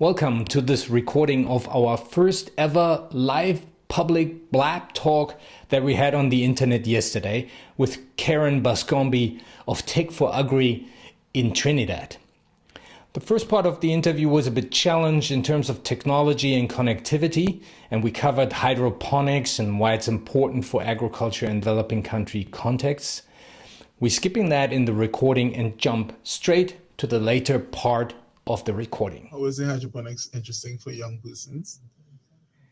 Welcome to this recording of our first ever live public blab talk that we had on the internet yesterday with Keron Bascombe of Tech for Agri in Trinidad. The first part of the interview was a bit challenged in terms of technology and connectivity, and we covered hydroponics and why it's important for agriculture in developing country contexts. We're skipping that in the recording and jump straight to the later part of the recording. How is the hydroponics interesting for young persons?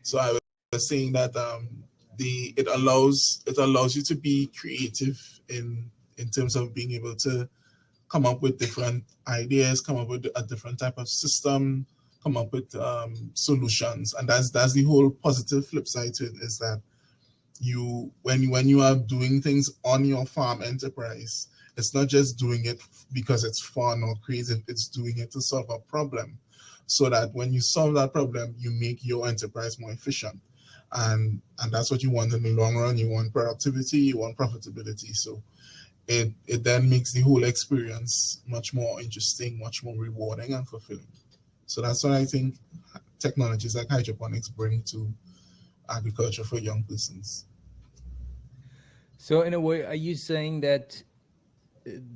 So I was saying that um, the it allows it allows you to be creative in in terms of being able to come up with different ideas, come up with a different type of system, come up with um, solutions, and that's that's the whole positive flip side to it is that you when when you are doing things on your farm enterprise, it's not just doing it because it's fun or creative, it's doing it to solve a problem. So that when you solve that problem, you make your enterprise more efficient. And, and that's what you want in the long run. You want productivity, you want profitability. So it, it then makes the whole experience much more interesting, much more rewarding and fulfilling. So that's what I think technologies like hydroponics bring to agriculture for young persons. So in a way, are you saying that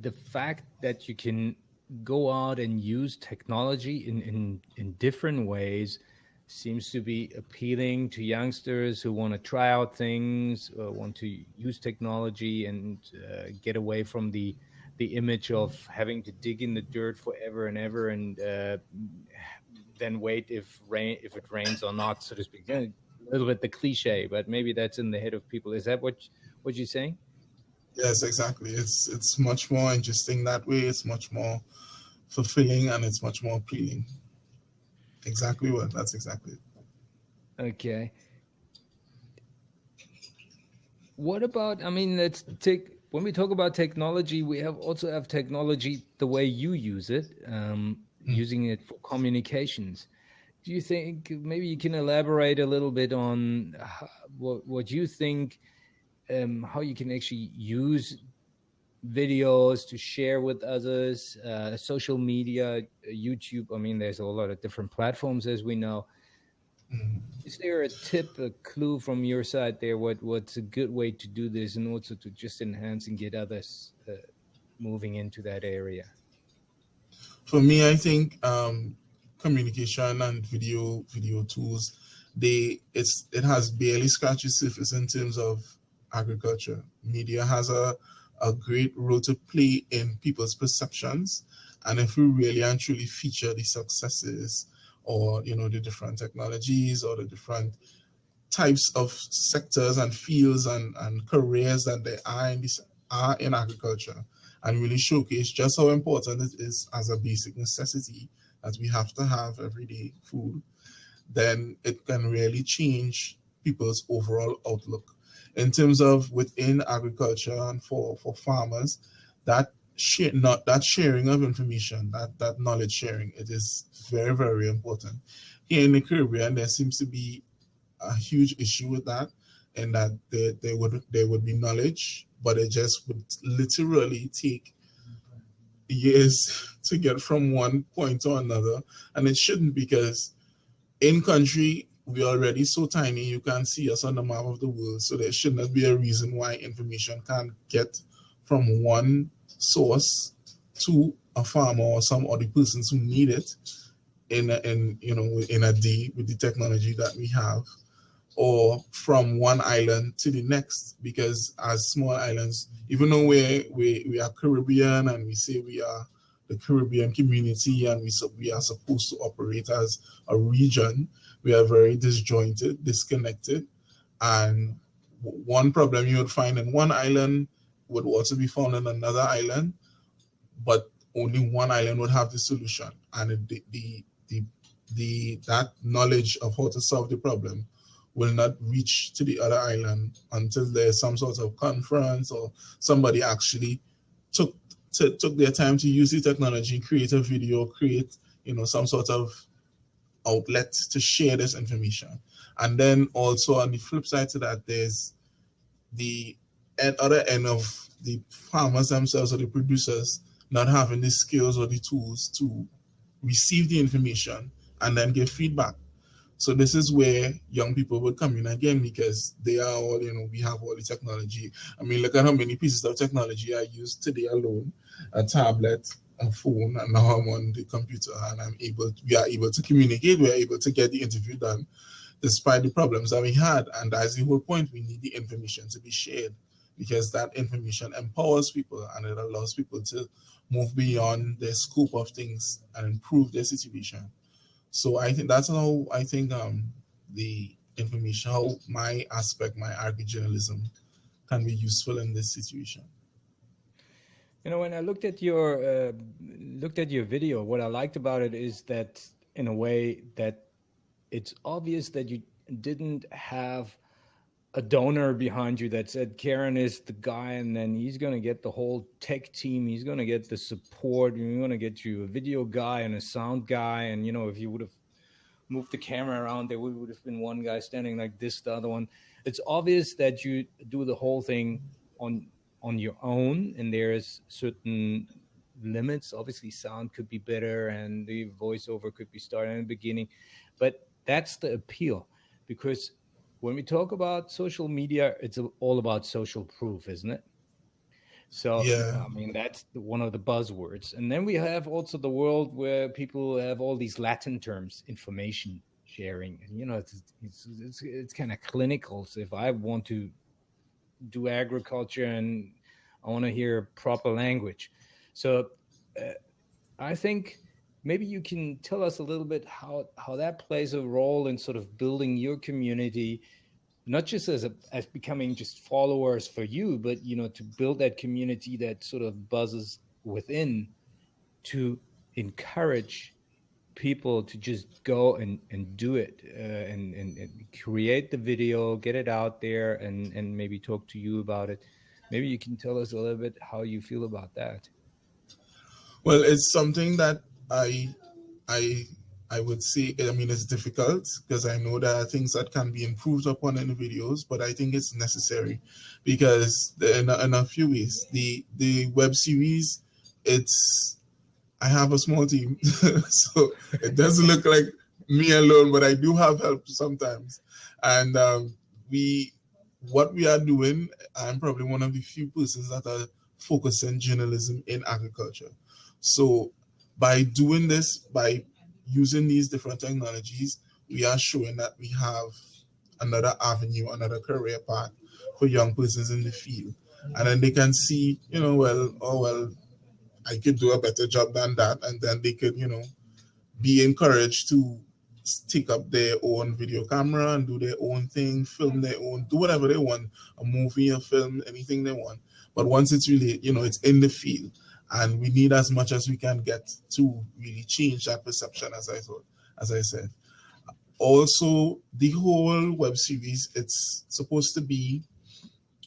the fact that you can go out and use technology in, in, in different ways seems to be appealing to youngsters who want to try out things, uh, want to use technology and uh, get away from the the image of having to dig in the dirt forever and ever and uh, then wait if rain if it rains or not, so to speak. A little bit the cliche, but maybe that's in the head of people. Is that what what you're saying? Yes, exactly. It's it's much more interesting that way. It's much more fulfilling and it's much more appealing. Exactly what that's exactly. Okay. What about I mean let's take when we talk about technology, we have also have technology the way you use it, um, mm. using it for communications. Do you think maybe you can elaborate a little bit on what what you think um, how you can actually use videos to share with others, uh, social media, YouTube. I mean, there's a lot of different platforms, as we know. Mm-hmm. Is there a tip, a clue from your side there? What what's a good way to do this, and also to just enhance and get others uh, moving into that area? For me, I think um, communication and video video tools, they it's it has barely scratched the surface in terms of agriculture. Media has a, a great role to play in people's perceptions. And if we really and truly feature the successes or, you know, the different technologies or the different types of sectors and fields and, and careers that there are in, this, are in agriculture and really showcase just how important it is as a basic necessity that we have to have everyday food, then it can really change people's overall outlook in terms of within agriculture and for, for farmers, that share, not that sharing of information, that, that knowledge sharing, it is very, very important. Here in the Caribbean, there seems to be a huge issue with that, and that there, there would there would be knowledge, but it just would literally take years to get from one point to another, and it shouldn't because in country we're already so tiny you can't see us on the map of the world so there should not be a reason why information can't get from one source to a farmer or some other persons who need it in a, in you know in a day with the technology that we have or from one island to the next because as small islands even though we we we are caribbean and we say we are the caribbean community and we, we are supposed to operate as a region we are very disjointed, disconnected. And one problem you would find in one island would also be found in another island, but only one island would have the solution. And the, the, the, the, that knowledge of how to solve the problem will not reach to the other island until there's some sort of conference or somebody actually took to, took their time to use the technology, create a video, create you know some sort of outlet to share this information. And then also on the flip side to that, there's the at other end of the farmers themselves or the producers not having the skills or the tools to receive the information and then give feedback. So this is where young people will come in again because they are all, you know, we have all the technology. I mean, look at how many pieces of technology I use today alone, a tablet, a phone, and now I'm on the computer and I'm able, to, we are able to communicate, we are able to get the interview done despite the problems that we had. And that's the whole point, we need the information to be shared because that information empowers people and it allows people to move beyond the scope of things and improve their situation. So I think that's how I think um, the information, how my aspect, my agri-journalism can be useful in this situation. You know, when I looked at your uh, looked at your video, what I liked about it is that in a way that it's obvious that you didn't have a donor behind you that said Keron is the guy, and then he's going to get the whole tech team. He's going to get the support. You're going to get you a video guy and a sound guy. And you know, if you would have moved the camera around, there would have been one guy standing like this, the other one. It's obvious that you do the whole thing on on your own, and there's certain limits. Obviously, sound could be better, and the voiceover could be started in the beginning, but that's the appeal because when we talk about social media, it's all about social proof, isn't it? So yeah. I mean that's one of the buzzwords. And then we have also the world where people have all these Latin terms, information sharing. And you know, it's it's it's, it's kind of clinical. So if I want to do agriculture and I want to hear proper language, so uh, I think maybe you can tell us a little bit how how that plays a role in sort of building your community not just as a as becoming just followers for you but you know to build that community that sort of buzzes within to encourage people to just go and and do it uh, and, and, and create the video get it out there and and maybe talk to you about it. Maybe you can tell us a little bit how you feel about that. Well it's something that I I I would say I mean it's difficult because I know there are things that can be improved upon in the videos, but I think it's necessary because in a, in a few ways the the web series it's I have a small team, so it doesn't look like me alone, but I do have help sometimes, and um, we what we are doing. I'm probably one of the few persons that are focusing journalism in agriculture. So by doing this, by using these different technologies, we are showing that we have another avenue, another career path for young persons in the field. And then they can see, you know, well, oh, well, I could do a better job than that. And then they could, you know, be encouraged to stick up their own video camera and do their own thing, film their own, do whatever they want, a movie, a film, anything they want. But once it's really, you know, it's in the field, and we need as much as we can get to really change that perception as i thought as i said also the whole web series it's supposed to be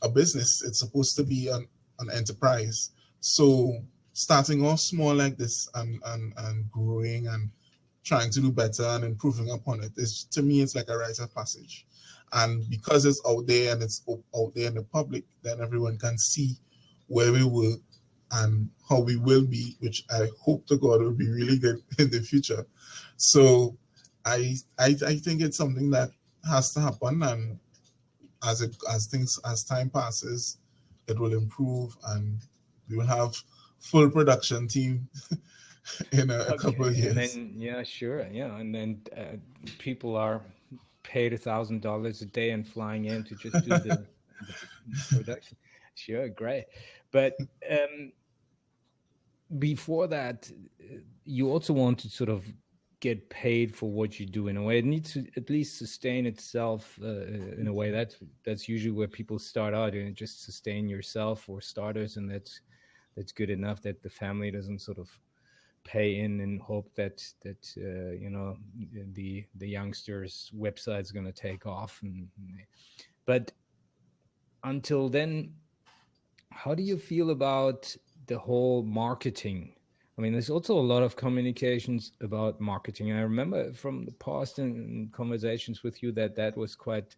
a business it's supposed to be an, an enterprise so starting off small like this and, and and growing and trying to do better and improving upon it is to me it's like a rite of passage and because it's out there and it's out there in the public then everyone can see where we were and how we will be, which I hope to God will be really good in the future. So I, I, I think it's something that has to happen, and as it as things as time passes, it will improve, and we will have full production team in a, okay. a couple of years. And then, yeah, sure, yeah, and then uh, people are paid a thousand dollars a day and flying in to just do the, the production. Sure, great. But um, before that, you also want to sort of get paid for what you do in a way. It needs to at least sustain itself uh, in a way. That's that's usually where people start out and just sustain yourself or starters, and that's that's good enough that the family doesn't sort of pay in and hope that that uh, you know the the youngsters website is going to take off and but until then how do you feel about the whole marketing? I mean, there's also a lot of communications about marketing. I remember from the past and conversations with you that that was quite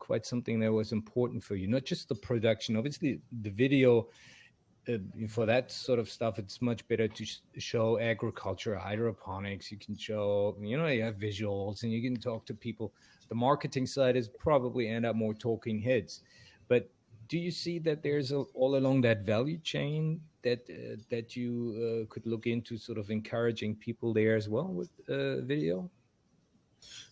quite something that was important for you not just the production obviously the video for that sort of stuff, it's much better to sh show agriculture, hydroponics. You can show, you know, you have visuals and you can talk to people. The marketing side is probably end up more talking heads. But do you see that there's a, all along that value chain that uh, that you uh, could look into, sort of encouraging people there as well with uh, video?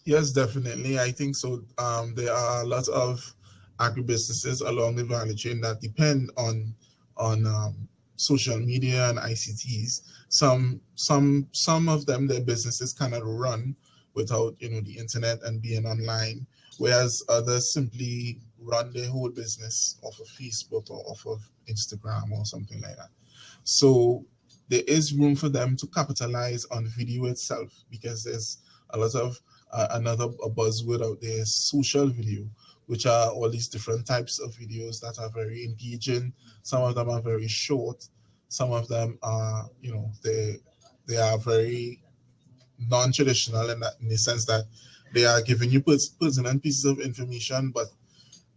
Yes, definitely. I think so. Um, there are a lot of agribusinesses along the value chain that depend on on um, social media and ICTs. Some some some of them their businesses cannot run without you know the internet and being online, whereas others simply run their whole business off of Facebook or off of Instagram or something like that. So there is room for them to capitalize on video itself because there's a lot of uh, another buzzword out there social video which are all these different types of videos that are very engaging. Some of them are very short. Some of them are, you know, they they are very non-traditional in, in the sense that they are giving you pertinent pieces of information, but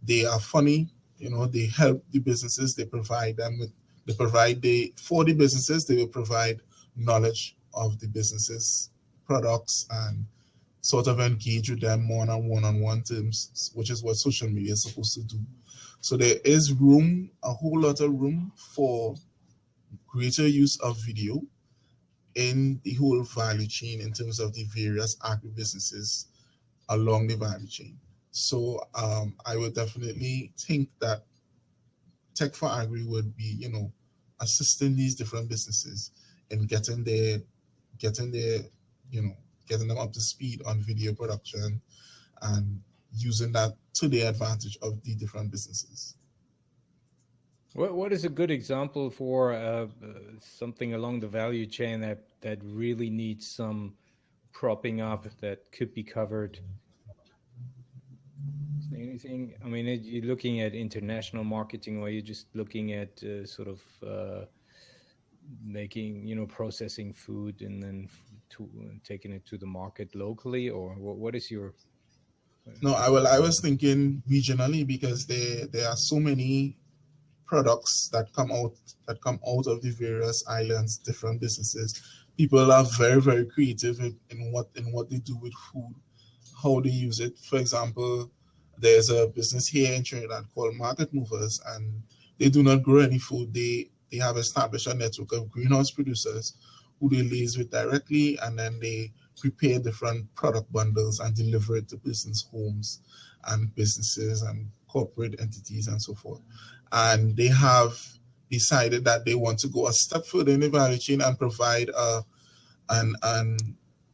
they are funny. You know, they help the businesses. They provide them with, they provide they for the businesses. They will provide knowledge of the businesses, products, and sort of engage with them more on one-on-one terms, which is what social media is supposed to do. So there is room, a whole lot of room for greater use of video in the whole value chain in terms of the various agribusinesses along the value chain. So um, I would definitely think that Tech for Agri would be, you know, assisting these different businesses in getting their, getting their, you know, getting them up to speed on video production and using that to the advantage of the different businesses. What what is a good example for uh, something along the value chain that that really needs some propping up that could be covered? Anything? I mean, you're looking at international marketing, or you're just looking at uh, sort of uh, making, you know, processing food and then to uh, taking it to the market locally, or what, what is your? No, I well, I was thinking regionally because there there are so many products that come out that come out of the various islands, different businesses. People are very very creative in, in what in what they do with food, how they use it. For example, there's a business here in Trinidad called Market Movers, and they do not grow any food. They they have established a network of greenhouse producers who they liaise with directly, and then they prepare different product bundles and deliver it to business homes and businesses and corporate entities and so forth. And they have decided that they want to go a step further in the value chain and provide a, an, an,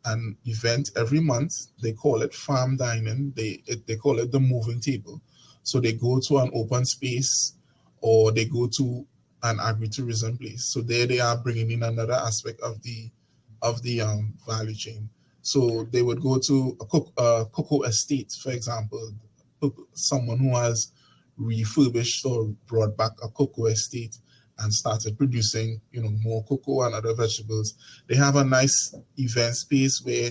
an event every month. They call it farm dining. They, it, they call it the moving table. So they go to an open space or they go to an agritourism place. So there they are bringing in another aspect of the of the um, value chain. So they would go to a uh, cocoa estate, for example, someone who has refurbished or brought back a cocoa estate and started producing, you know, more cocoa and other vegetables. They have a nice event space where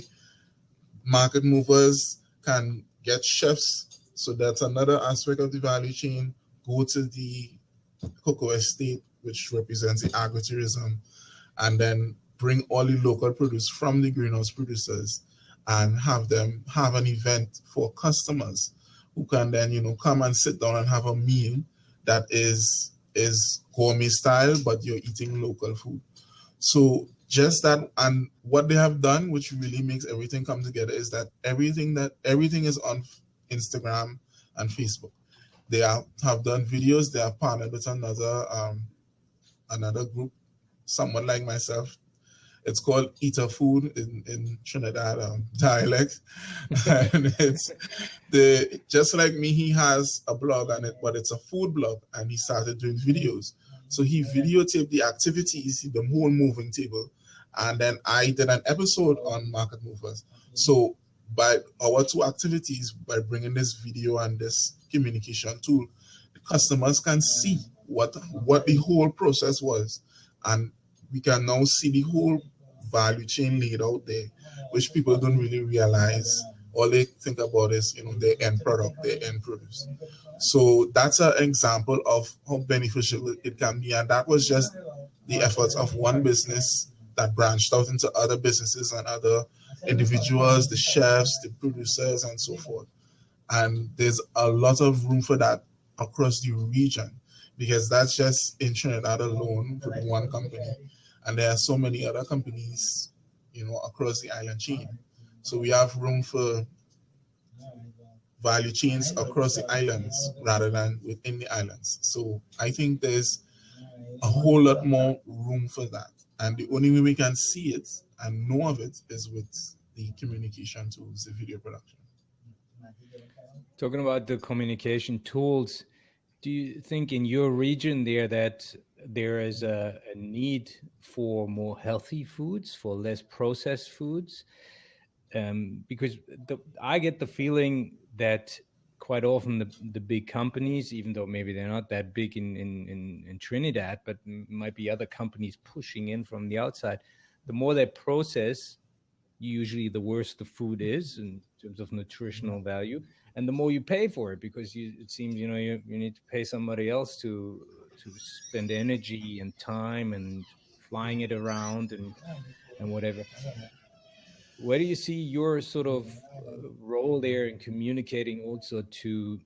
market movers can get chefs. So that's another aspect of the value chain. Go to the cocoa estate, which represents the agritourism, and then bring all the local produce from the greenhouse producers and have them have an event for customers who can then, you know, come and sit down and have a meal that is is gourmet style, but you're eating local food. So just that and what they have done, which really makes everything come together, is that everything that everything is on Instagram and Facebook. They are, have done videos. They are partnered with another um, another group, someone like myself. It's called Eater Food in, in Trinidad um, dialect. and it's the just like me, he has a blog on it, but it's a food blog, and he started doing videos. So he videotaped the activities, the whole moving table, and then I did an episode on market movers. So by our two activities, by bringing this video and this communication tool, the customers can see what what the whole process was, and we can now see the whole value chain laid out there, which people don't really realize. All they think about is you know their end product, their end produce. So that's an example of how beneficial it can be, and that was just the efforts of one business that branched out into other businesses and other individuals, the chefs, the producers, and so forth. And there's a lot of room for that across the region because that's just in Trinidad alone for one company. And there are so many other companies, you know, across the island chain. So we have room for value chains across the islands rather than within the islands. So I think there's a whole lot more room for that. And the only way we can see it and know of it is with the communication tools, the video production. Talking about the communication tools, do you think in your region there that there is a, a, need for more healthy foods, for less processed foods? Um, because the, I get the feeling that quite often the, the big companies, even though maybe they're not that big in, in, in, in Trinidad, but might be other companies pushing in from the outside, the more they process, usually the worse the food is in terms of nutritional value. And the more you pay for it because you, it seems you know you, you need to pay somebody else to to spend energy and time and flying it around and and whatever. Where do you see your sort of uh, role there in communicating also to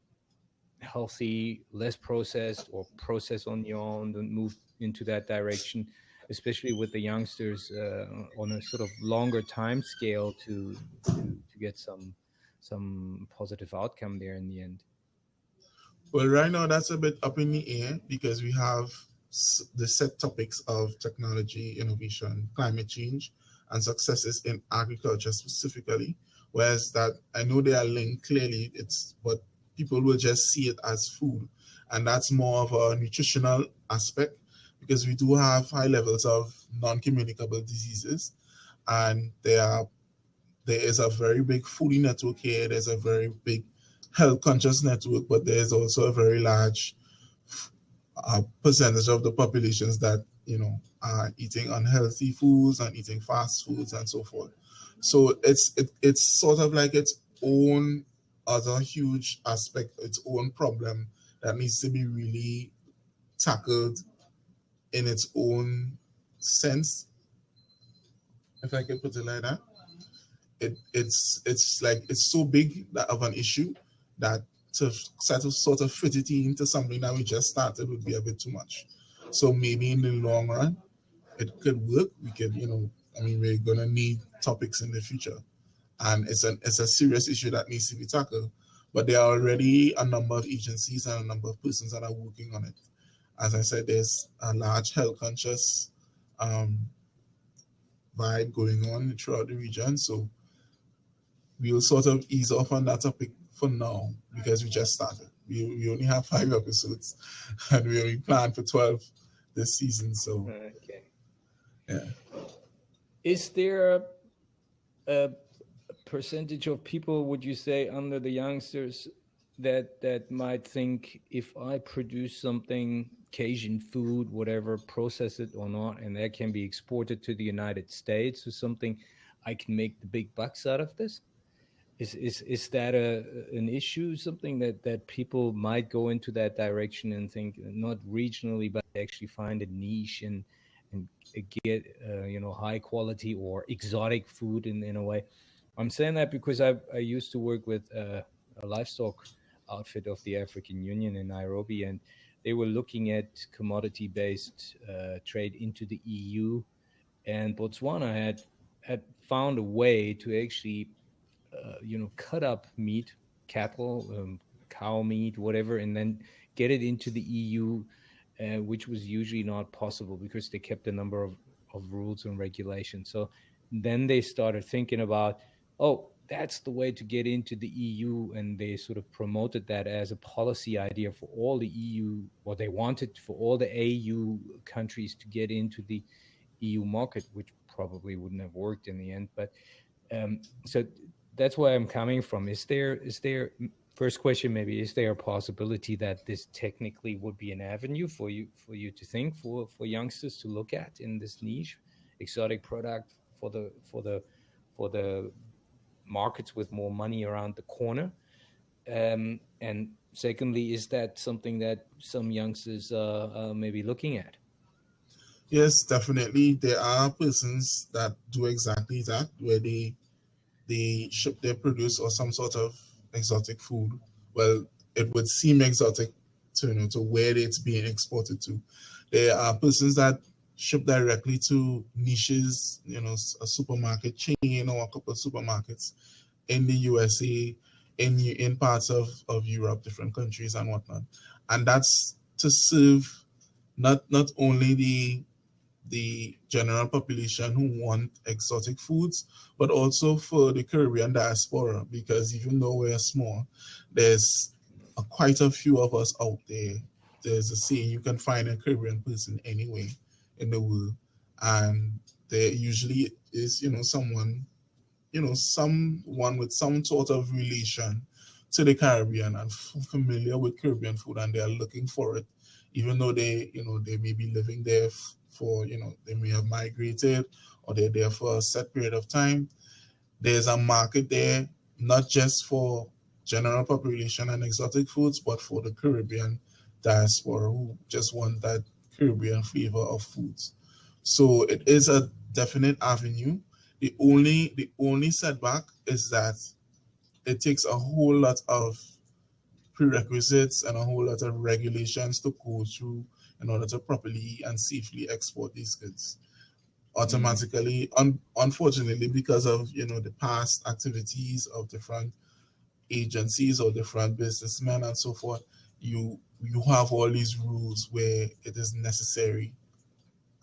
healthy less processed or process on your own and move into that direction especially with the youngsters uh, on a sort of longer time scale to, to, to get some some positive outcome there in the end? Well, right now that's a bit up in the air because we have the set topics of technology, innovation, climate change, and successes in agriculture specifically. Whereas that I know they are linked clearly, it's but people will just see it as food, and that's more of a nutritional aspect because we do have high levels of non-communicable diseases, and there are there is a very big foodie network here. There's a very big health conscious network, but there's also a very large uh, percentage of the populations that you know are eating unhealthy foods and eating fast foods and so forth. So it's it, it's sort of like its own other huge aspect, its own problem that needs to be really tackled in its own sense, if I can put it like that it, it's it's like it's so big that of an issue that to sort of sort of fit it into something that we just started would be a bit too much. So maybe in the long run, it could work. We could, you know, I mean, we're gonna need topics in the future, and it's an it's a serious issue that needs to be tackled. But there are already a number of agencies and a number of persons that are working on it. As I said, there's a large health conscious um, vibe going on throughout the region. So we will sort of ease off on that topic for now because we just started. We, we only have five episodes and we only planned for 12 this season. So, okay. Yeah. Is there a, a percentage of people, would you say, under the youngsters that that might think if I produce something Cajun food, whatever, process it or not, and that can be exported to the United States or something, I can make the big bucks out of this? Is is is that a an issue? Something that that people might go into that direction and think not regionally, but actually find a niche and and get uh, you know high quality or exotic food in in a way. I'm saying that because I I used to work with uh, a livestock outfit of the African Union in Nairobi, and they were looking at commodity based uh, trade into the EU, and Botswana had had found a way to actually uh, you know, cut up meat, cattle, um, cow meat, whatever, and then get it into the EU, uh, which was usually not possible because they kept a number of, of rules and regulations. So then they started thinking about, oh, that's the way to get into the EU, and they sort of promoted that as a policy idea for all the EU, or they wanted for all the AU countries to get into the EU market, which probably wouldn't have worked in the end. But um, so that's where I'm coming from. Is there is there first question maybe is there a possibility that this technically would be an avenue for you for you to think for for youngsters to look at in this niche exotic product for the for the for the markets with more money around the corner? Um, and secondly, is that something that some youngsters are, are maybe looking at? Yes, definitely. There are persons that do exactly that, where they they ship their produce or some sort of exotic food. Well, it would seem exotic to you know to where it's being exported to. There are persons that ship directly to niches, you know, a supermarket chain or a couple of supermarkets in the USA, in in parts of, of Europe, different countries and whatnot. And that's to serve not not only the the general population who want exotic foods, but also for the Caribbean diaspora, because even though we're small, there's a, quite a few of us out there. There's a saying you can find a Caribbean person anyway in the world, and there usually is, you know, someone, you know, someone with some sort of relation to the Caribbean and familiar with Caribbean food, and they are looking for it, even though they, you know, they may be living there for, you know, they may have migrated or they're there for a set period of time. There's a market there, not just for general population and exotic foods, but for the Caribbean diaspora who just want that Caribbean flavor of foods. So it is a definite avenue. The only the only setback is that it takes a whole lot of prerequisites and a whole lot of regulations to go through in order to properly and safely export these goods. Automatically, un unfortunately, because of you know the past activities of different agencies or different businessmen and so forth, you you have all these rules where it is necessary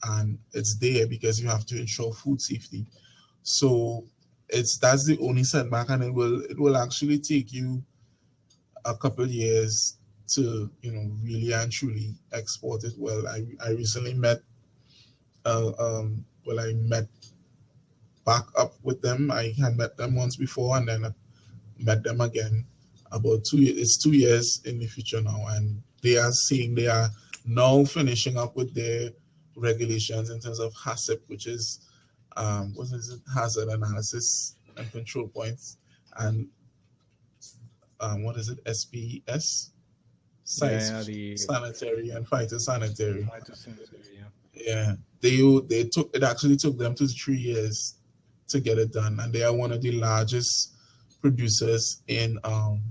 and it's there because you have to ensure food safety. So it's that's the only setback and it will it will actually take you a couple years to you know really and truly export it well. I, I recently met uh, um, well I met back up with them. I had met them once before and then I met them again about two years. It's two years in the future now, and they are seeing they are now finishing up with their regulations in terms of HACCP, which is um, what is it? Hazard analysis and control points, and um, what is it? SPS yeah, the sanitary and phytosanitary. Phytosanitary, yeah. Yeah, they they took it actually took them to three years to get it done, and they are one of the largest producers in um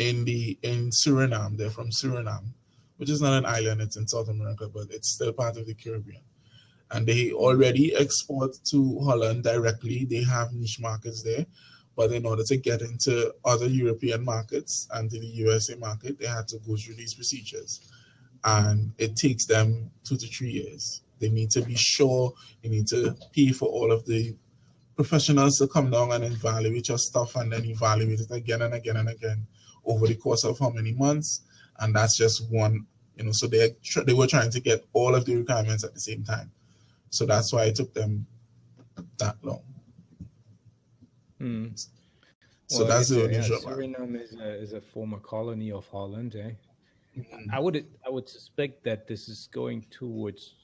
in the in Suriname. They're from Suriname, which is not an island; it's in South America, but it's still part of the Caribbean. And they already export to Holland directly. They have niche markets there, but in order to get into other European markets and to the USA market, they had to go through these procedures. And it takes them two to three years. They need to be sure, they need to pay for all of the professionals to come down and evaluate your stuff and then evaluate it again and again and again over the course of how many months. And that's just one, you know, so they they were trying to get all of the requirements at the same time. So that's why it took them that long. Hmm. So well, that's the only yeah, Suriname is a, is a former colony of Holland. Eh? Mm-hmm. I would I would suspect that this is going towards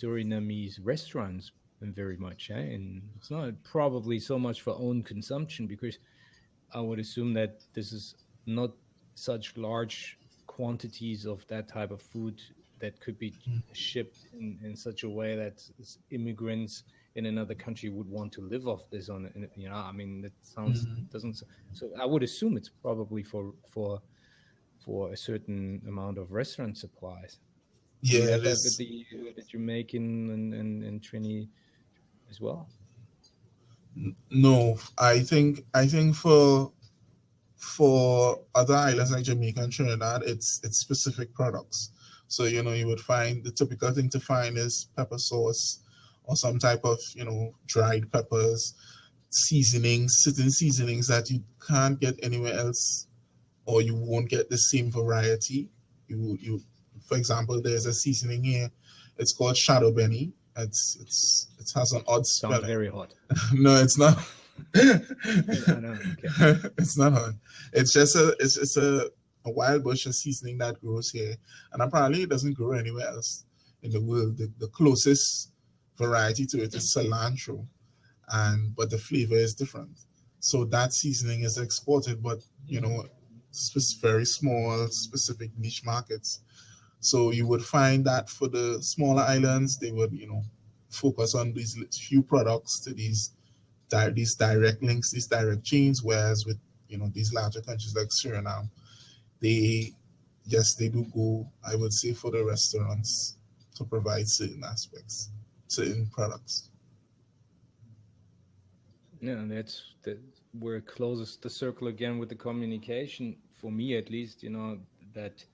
Surinamese restaurants very much, eh? and it's not probably so much for own consumption because I would assume that this is not such large quantities of that type of food that could be mm. shipped in, in such a way that immigrants in another country would want to live off this on you know i mean that sounds mm-hmm. doesn't so i would assume it's probably for for for a certain amount of restaurant supplies yeah that, that, that you're making in, in, in trini as well no i think i think for for other islands like jamaica and trinidad it's it's specific products so you know you would find the typical thing to find is pepper sauce or some type of, you know, dried peppers, seasonings, certain seasonings that you can't get anywhere else or you won't get the same variety. You, you, for example, there's a seasoning here. It's called shadow benny. It's, it's, it has an odd smell. Very hot. no, it's not. it's not hot. It's just a, it's just a, a wild bush of seasoning that grows here. And apparently it doesn't grow anywhere else in the world. The, the closest variety to it is cilantro, and but the flavor is different. So that seasoning is exported, but you know, it's very small, specific niche markets. So you would find that for the smaller islands, they would, you know, focus on these few products to these these direct links, these direct chains, whereas with you know these larger countries like Suriname, they yes they do go, I would say, for the restaurants to provide certain aspects, certain products. Yeah, that's that where it closes the circle again with the communication for me at least, you know, that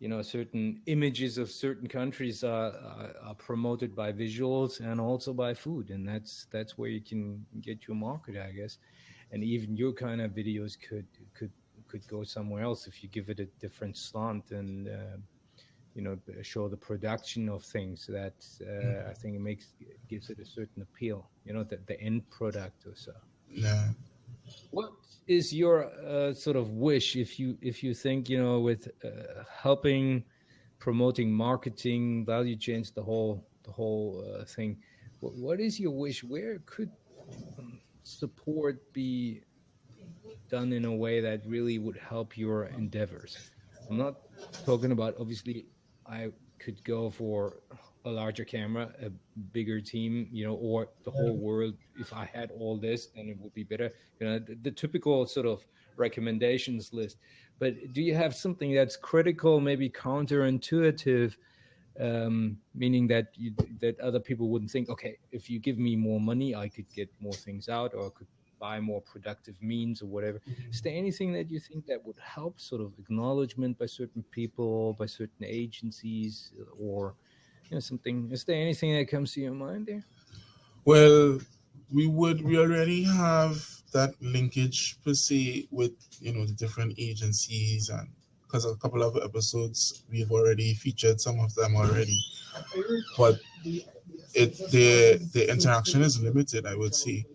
you know certain images of certain countries are, are, are, promoted by visuals and also by food. And that's that's where you can get your market i guess. And even your kind of videos could could could go somewhere else if you give it a different slant and uh, you know show the production of things. That uh, mm. i think it makes gives it a certain appeal you know the, the end product or so. Yeah what is your uh, sort of wish if you if you think you know with uh, helping promoting marketing value chains the whole the whole uh, thing what, what is your wish? Where could um, support be done in a way that really would help your endeavors? I'm not talking about obviously i could go for a larger camera, a bigger team, you know, or the whole world. If I had all this, then it would be better. You know, the, the, typical sort of recommendations list. But do you have something that's critical, maybe counterintuitive, um, meaning that you, that other people wouldn't think, okay, if you give me more money, I could get more things out, or I could buy more productive means or whatever. Mm-hmm. Is there anything that you think that would help sort of acknowledgement by certain people, by certain agencies, or you know, something. Is there anything that comes to your mind there? Well, we would. We already have that linkage per se with you know the different agencies and because a couple of episodes we've already featured some of them already, but it the the interaction is limited, I would say,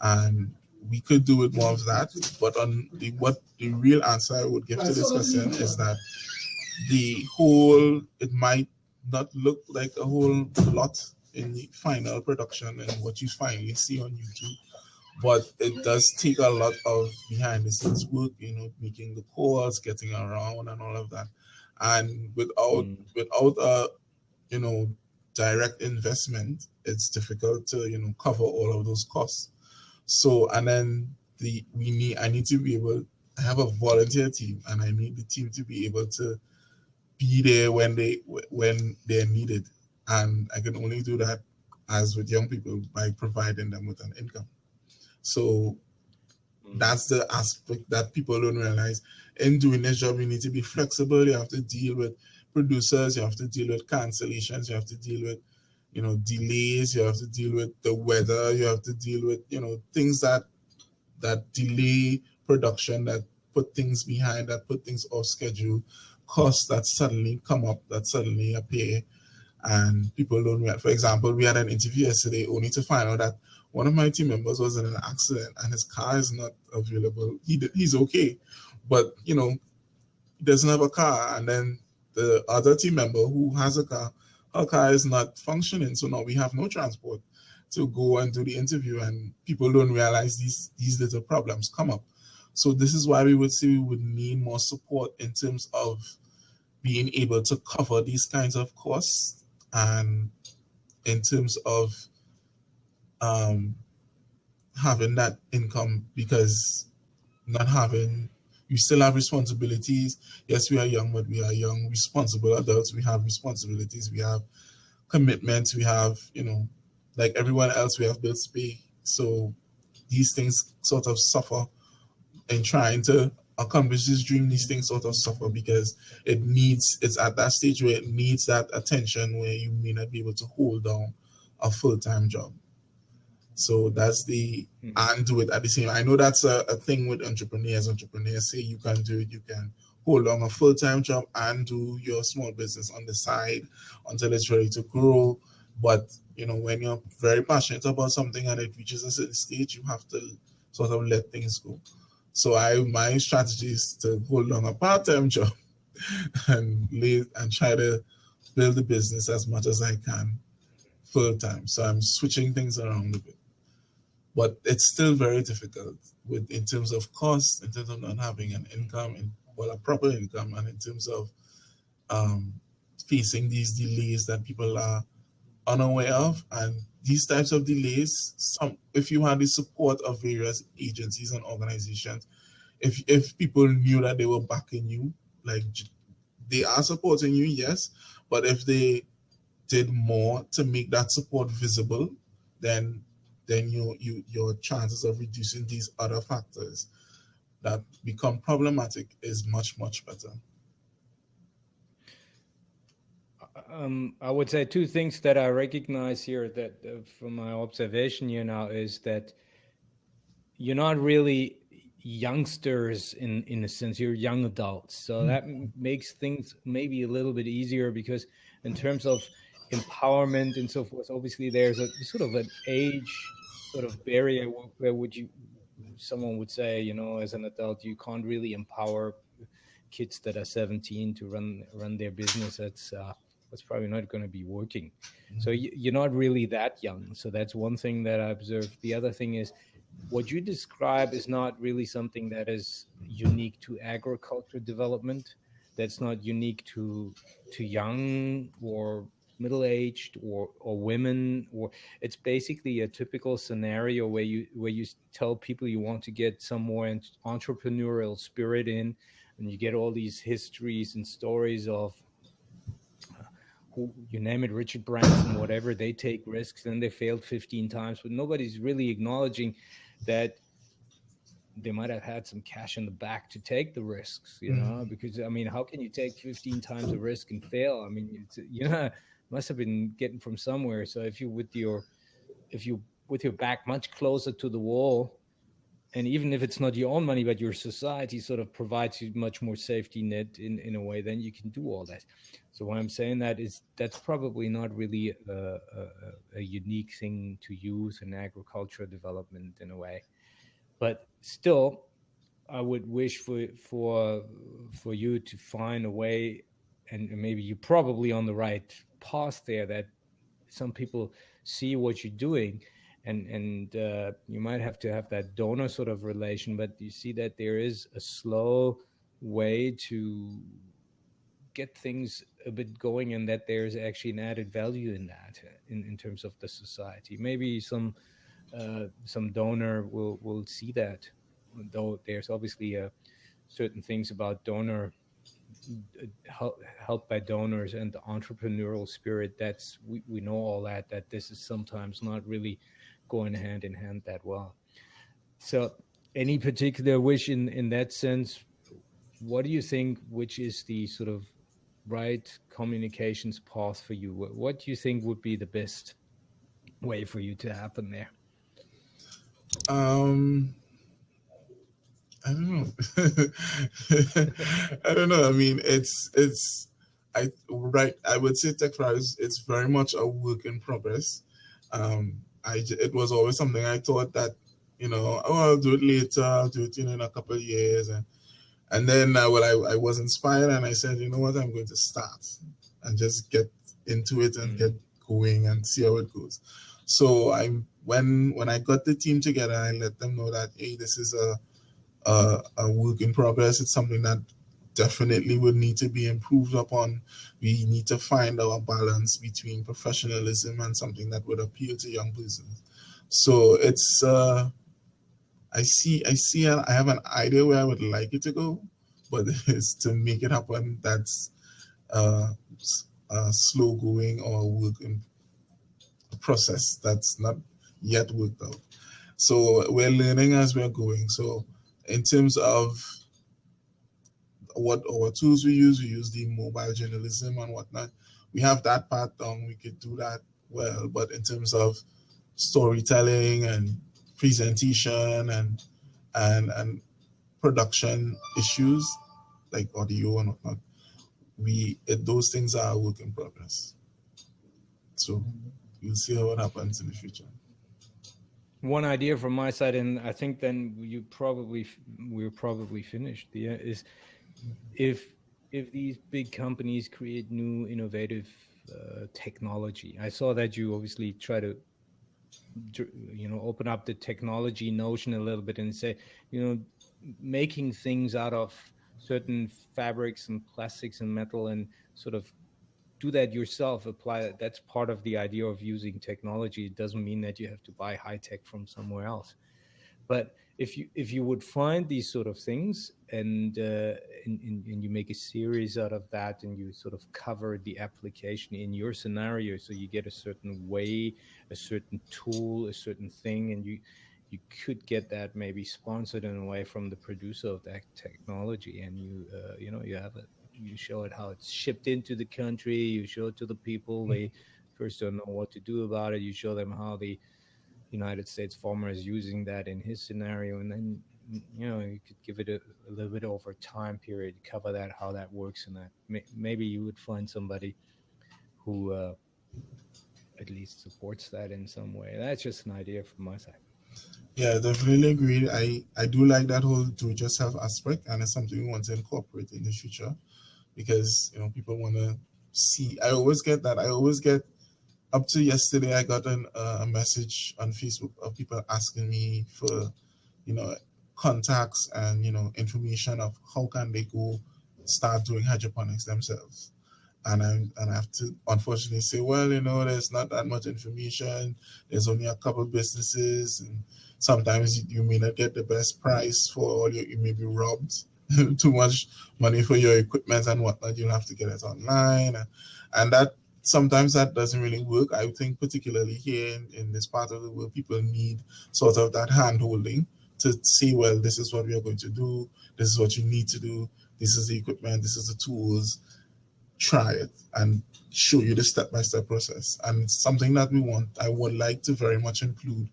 and we could do with more of that. But on the what the real answer I would give to this question is that the whole it might not look like a whole lot in the final production and what you finally see on YouTube. But it does take a lot of behind the scenes work, you know, making the calls, getting around and all of that. And without mm. without a you know direct investment, it's difficult to, you know, cover all of those costs. So and then the we need I need to be able I have a volunteer team and I need the team to be able to be there when they when they're needed. And i can only do that as with young people by providing them with an income. So mm. that's the aspect that people don't realize. In doing this job you need to be flexible. You have to deal with producers. You have to deal with cancellations. You have to deal with you know delays. You have to deal with the weather. You have to deal with you know things that that delay production that put things behind that put things off schedule costs that suddenly come up, that suddenly appear, and people don't react. For example, we had an interview yesterday only to find out that one of my team members was in an accident and his car is not available. He he's okay, but you know, he doesn't have a car, and then the other team member who has a car, her car is not functioning, so now we have no transport to go and do the interview, and people don't realize these these little problems come up. So this is why we would say we would need more support in terms of being able to cover these kinds of costs and in terms of um, having that income because not having you still have responsibilities. Yes we are young but we are young. Responsible adults we have responsibilities. We have commitments. We have you know like everyone else we have bills to pay. So these things sort of suffer in trying to accomplish this dream, these things sort of suffer because it needs, it's at that stage where it needs that attention where you may not be able to hold down a full-time job. So that's the, mm -hmm. and do it at the same, I know that's a, a thing with entrepreneurs. Entrepreneurs say you can do it, you can hold on a full-time job and do your small business on the side until it's ready to grow. But, you know, when you're very passionate about something and it reaches a certain stage, you have to sort of let things go. So I my strategy is to hold on a part-time job and live and try to build the business as much as I can full time. So I'm switching things around a bit. but it's still very difficult with in terms of cost, in terms of not having an income, in, well, a proper income, and in terms of um, facing these delays that people are unaware of. And these types of delays, some if you had the support of various agencies and organizations, if if people knew that they were backing you, like they are supporting you, yes, but if they did more to make that support visible, then then you, you your chances of reducing these other factors that become problematic is much much better. Um, I would say two things that I recognize here that uh, from my observation here now is that you're not really youngsters in in a sense you're young adults so mm. that makes things maybe a little bit easier because in terms of empowerment and so forth obviously there's a sort of an age sort of barrier where would you someone would say you know as an adult you can't really empower kids that are 17 to run run their business that's uh, that's probably not going to be working. Mm-hmm. so you're not really that young. So that's one thing that i observed. The other thing is what you describe is not really something that is unique to agriculture development. That's not unique to to young or middle-aged or or women or it's basically a typical scenario where you where you tell people you want to get some more entrepreneurial spirit in and you get all these histories and stories of you name it richard branson whatever they take risks and they failed 15 times but nobody's really acknowledging that they might have had some cash in the back to take the risks, you know, mm-hmm. because I mean, how can you take 15 times the risk and fail? I mean, it's, you know, must have been getting from somewhere. So if you with your if you with your back much closer to the wall, and even if it's not your own money, but your society sort of provides you much more safety net in, in a way, then you can do all that. So why I'm saying that is that's probably not really a, a, a unique thing to use in agricultural development in a way, but still, I would wish for for for you to find a way, and maybe you're probably on the right path there that some people see what you're doing and and uh, you might have to have that donor sort of relation but you see that there is a slow way to get things a bit going and that there's actually an added value in that in, in terms of the society. Maybe some uh, some donor will will see that though there's obviously a uh, certain things about donor help by donors and the entrepreneurial spirit that's we, we know all that that this is sometimes not really going hand in hand that well so any particular wish in in that sense what do you think which is the sort of right communications path for you what, what do you think would be the best way for you to happen there um I don't know. I don't know. I mean, it's it's I right. I would say TechFlyers. It's very much a work in progress. Um, I it was always something I thought that you know, oh, I'll do it later. I'll do it you know, in a couple of years, and and then uh, well, I I was inspired, and I said, you know what, I'm going to start and just get into it and mm-hmm. get going and see how it goes. So I when when I got the team together, I let them know that hey, this is a uh, a work in progress. It's something that definitely would need to be improved upon. We need to find our balance between professionalism and something that would appeal to young persons. So it's uh, I see I see I have an idea where I would like it to go, but it's to make it happen. That's uh, a slow going or work in process that's not yet worked out. So we're learning as we're going. So in terms of what our tools we use, we use the mobile journalism and whatnot. We have that part done, we could do that well, but in terms of storytelling and presentation and and and production issues like audio and whatnot, we it, those things are a work in progress. So you'll see how it happens in the future one idea from my side, and I think then you probably we're probably finished. Yeah, is if if these big companies create new innovative uh, technology. I saw that you obviously try to you know open up the technology notion a little bit and say you know making things out of certain fabrics and plastics and metal and sort of do that yourself apply that that's part of the idea of using technology it doesn't mean that you have to buy high tech from somewhere else but if you if you would find these sort of things and, uh, and, and, and you make a series out of that and you sort of cover the application in your scenario so you get a certain way a certain tool a certain thing and you you could get that maybe sponsored in a way from the producer of that technology and you uh, you know you have it you show it how it's shipped into the country you show it to the people mm-hmm. they first don't know what to do about it you show them how the united states farmer is using that in his scenario and then you know you could give it a, a little bit over time period cover that how that works and that may, maybe you would find somebody who uh, at least supports that in some way that's just an idea from my side yeah, definitely agree. I, I do like that whole do just have aspect, and it's something we want to incorporate in the future because you know people want to see. I always get that. I always get up to yesterday. I got an, uh, a message on Facebook of people asking me for you know contacts and you know information of how can they go start doing hydroponics themselves and I and I have to unfortunately say, well, you know, there's not that much information. There's only a couple businesses, and sometimes you, you may not get the best price for all your. You may be robbed too much money for your equipment and whatnot. You'll have to get it online, and, and that sometimes that doesn't really work. I think particularly here in, in this part of the world, people need sort of that hand holding to see, well, this is what we are going to do. This is what you need to do. This is the equipment. This is the tools try it and show you the step-by-step process and something that we want i would like to very much include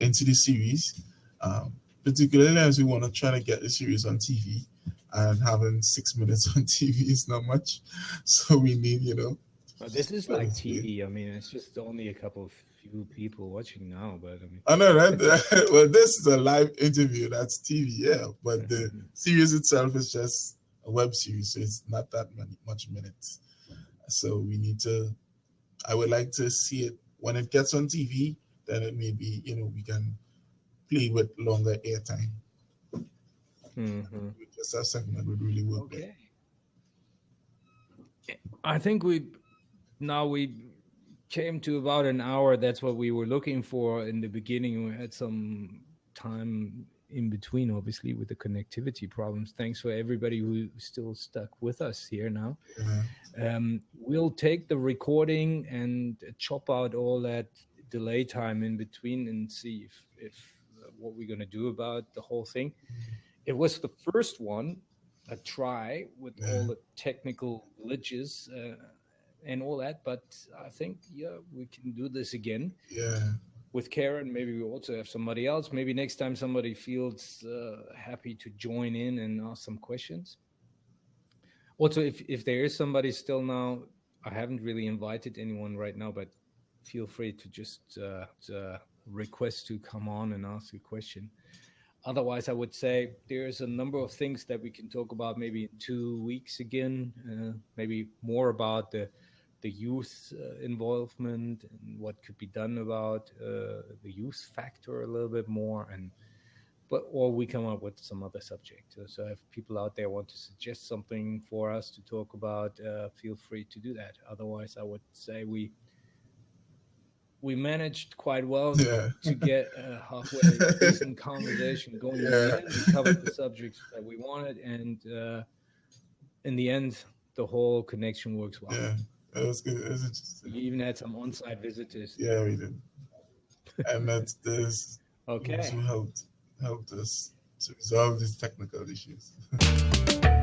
into the series um, particularly as we want to try to get the series on tv and having six minutes on tv is not much so we need you know well, this is like tv i mean it's just only a couple of few people watching now but i mean i know right well this is a live interview that's tv yeah but the series itself is just a web series, so it's not that many, much minutes. So we need to, I would like to see it when it gets on TV, then it may be, you know, we can play with longer airtime. Mm-hmm. Just a segment would really work. Okay. I think we now we came to about an hour. That's what we were looking for in the beginning. We had some time in between, obviously, with the connectivity problems. Thanks for everybody who still stuck with us here now. Mm-hmm. Um, we'll take the recording and chop out all that delay time in between and see if, if uh, what we're going to do about the whole thing. Mm-hmm. It was the first one, a try with yeah. all the technical glitches. Uh, and all that, but I think yeah, we can do this again. Yeah with Keron. Maybe we also have somebody else. Maybe next time somebody feels uh, happy to join in and ask some questions. Also, if, if there is somebody still now, I haven't really invited anyone right now, but feel free to just uh, to request to come on and ask a question. Otherwise, I would say there's a number of things that we can talk about maybe in two weeks again, uh, maybe more about the the youth uh, involvement and what could be done about uh, the youth factor a little bit more and but or we come up with some other subject so if people out there want to suggest something for us to talk about uh, feel free to do that otherwise i would say we we managed quite well yeah. to get a halfway decent conversation going yeah. we covered the subjects that we wanted and uh, in the end the whole connection works well yeah. It was good. It was. You even had some on-site visitors. Yeah, we did. and that's this. Okay. Who helped helped us to resolve these technical issues.